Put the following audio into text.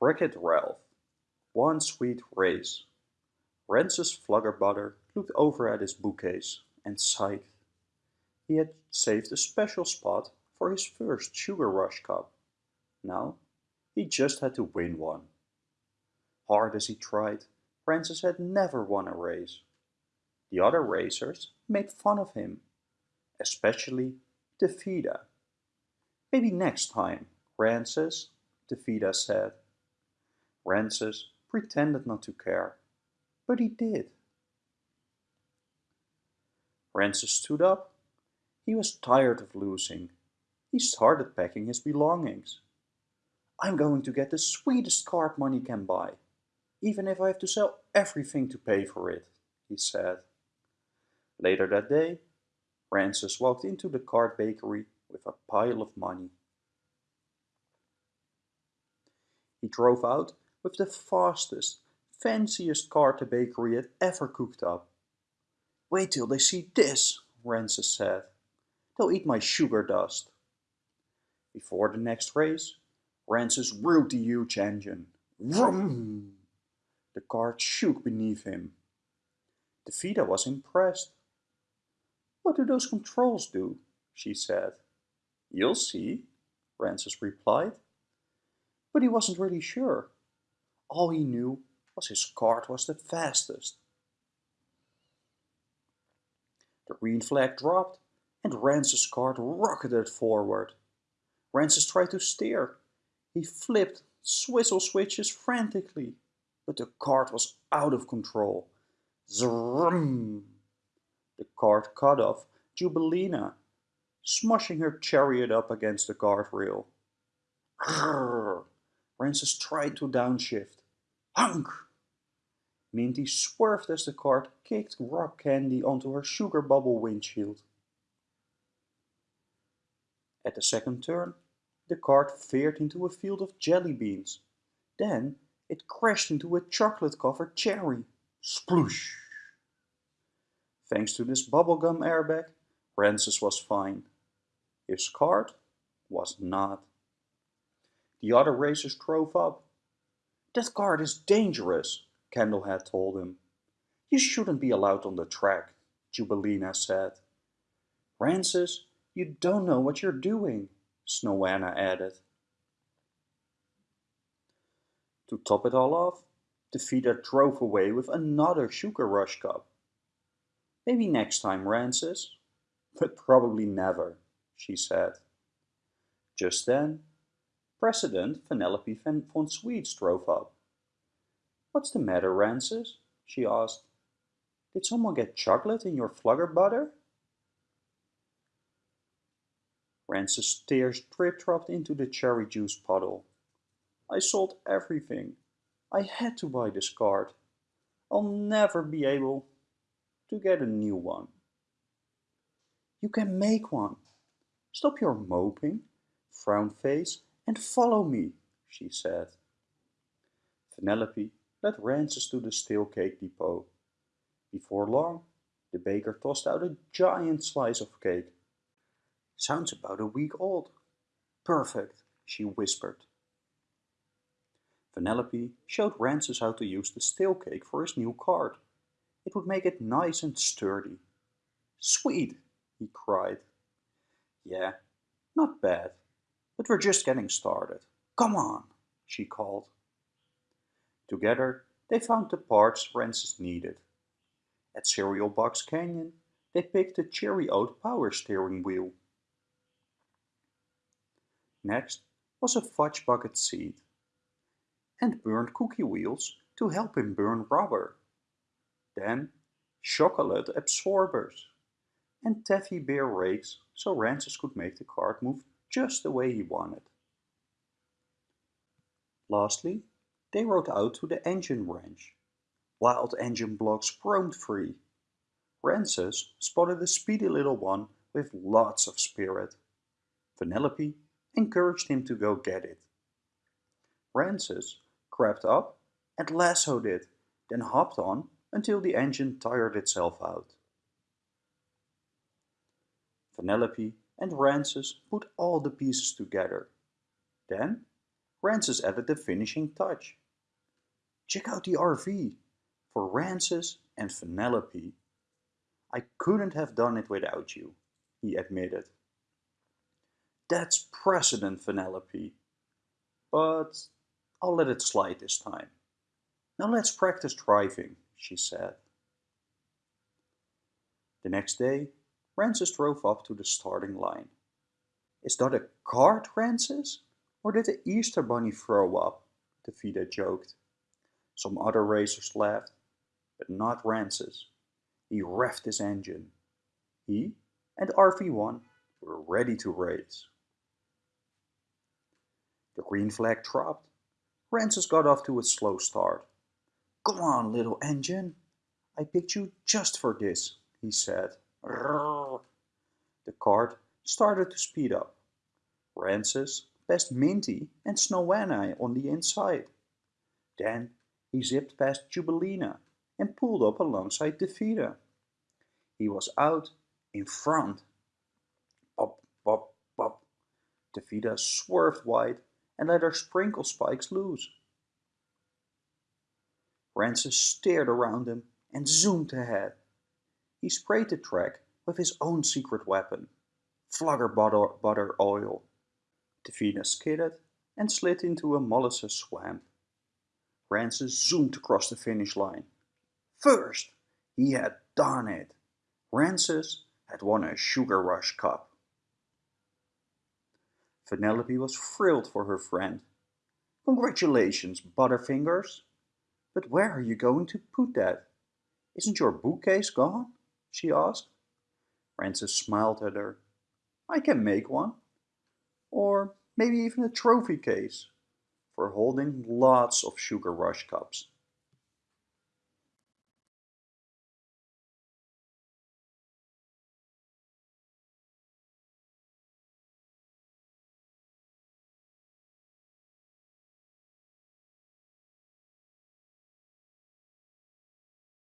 Wreck-It Ralph. One sweet race. Rancis Fluggerbutter looked over at his bookcase and sighed. He had saved a special spot for his first Sugar Rush Cup. Now, he just had to win one. Hard as he tried, Francis had never won a race. The other racers made fun of him, especially Taffyta. Maybe next time, Rancis, Taffyta said. Rancis pretended not to care, but he did. Rancis stood up. He was tired of losing. He started packing his belongings. I'm going to get the sweetest card money can buy, even if I have to sell everything to pay for it, he said. Later that day, Rancis walked into the card bakery with a pile of money. He drove out with the fastest, fanciest car the bakery had ever cooked up. Wait till they see this, Rancis said. They'll eat my sugar dust. Before the next race, Rancis revved the huge engine. Vroom! The cart shook beneath him. Taffyta was impressed. What do those controls do? she said. You'll see, Rancis replied. But he wasn't really sure. All he knew was his cart was the fastest. The green flag dropped and Rancis' cart rocketed forward. Rancis tried to steer. He flipped swizzle switches frantically, but the cart was out of control. Zrum! The cart cut off Jubileena, smushing her chariot up against the guardrail. Rancis tried to downshift. Hunk! Minty swerved as the cart kicked rock candy onto her sugar bubble windshield. At the second turn, the cart veered into a field of jelly beans. Then it crashed into a chocolate-covered cherry. Sploosh! Thanks to this bubblegum airbag, Rancis was fine. His cart was not. The other racers drove up. That guard is dangerous, Candlehead told him. You shouldn't be allowed on the track, Jubileena said. Rancis, you don't know what you're doing, Snowanna added. To top it all off, Taffyta drove away with another Sugar Rush Cup. Maybe next time, Rancis. But probably never, she said. Just then, President Vanellope von Schweetz drove up. What's the matter, Rancis? she asked. Did someone get chocolate in your Fluggerbutter? Rancis' tears drip-dropped into the cherry juice puddle. I sold everything. I had to buy this card. I'll never be able to get a new one. You can make one. Stop your moping, frown face, and follow me, she said. Vanellope led Rancis to the stale cake depot. Before long, the baker tossed out a giant slice of cake. Sounds about a week old. Perfect, she whispered. Vanellope showed Rancis how to use the stale cake for his new cart. It would make it nice and sturdy. Sweet, he cried. Yeah, not bad, but we're just getting started. Come on, she called. Together, they found the parts Rancis needed. At Cereal Box Canyon, they picked a Cherry Oat power steering wheel. Next was a fudge bucket seat and burned cookie wheels to help him burn rubber. Then chocolate absorbers and taffy bear rakes so Rancis could make the cart move just the way he wanted. Lastly, they rode out to the engine ranch. Wild engine blocks roamed free. Rancis spotted a speedy little one with lots of spirit. Vanellope encouraged him to go get it. Rancis crept up and lassoed it, then hopped on until the engine tired itself out. Vanellope and Rancis put all the pieces together. Then Rancis added the finishing touch. Check out the RV for Rancis and Vanellope. I couldn't have done it without you, he admitted. That's precedent, Vanellope. But I'll let it slide this time. Now let's practice driving, she said. The next day, Rancis drove up to the starting line. Is that a cart, Francis? Or did the Easter Bunny throw up? Davida joked. Some other racers laughed, but not Rancis. He revved his engine. He and RV1 were ready to race. The green flag dropped. Rancis got off to a slow start. Come on, little engine. I picked you just for this, he said. The cart started to speed up. Rancis passed Minty and Snowanna on the inside. Then he zipped past Jubileena and pulled up alongside Davida. He was out in front. Pop, pop, pop. Davida swerved wide and let her sprinkle spikes loose. Rancis stared around him and zoomed ahead. He sprayed the track with his own secret weapon, Flugger butter, butter oil. Davida skidded and slid into a molasses swamp. Rancis zoomed across the finish line. First, he had done it. Rancis had won a Sugar Rush Cup. Vanellope was thrilled for her friend. Congratulations, Butterfingers. But where are you going to put that? Isn't your bookcase gone? she asked. Rancis smiled at her. I can make one. Or maybe even a trophy case for holding lots of Sugar Rush cups.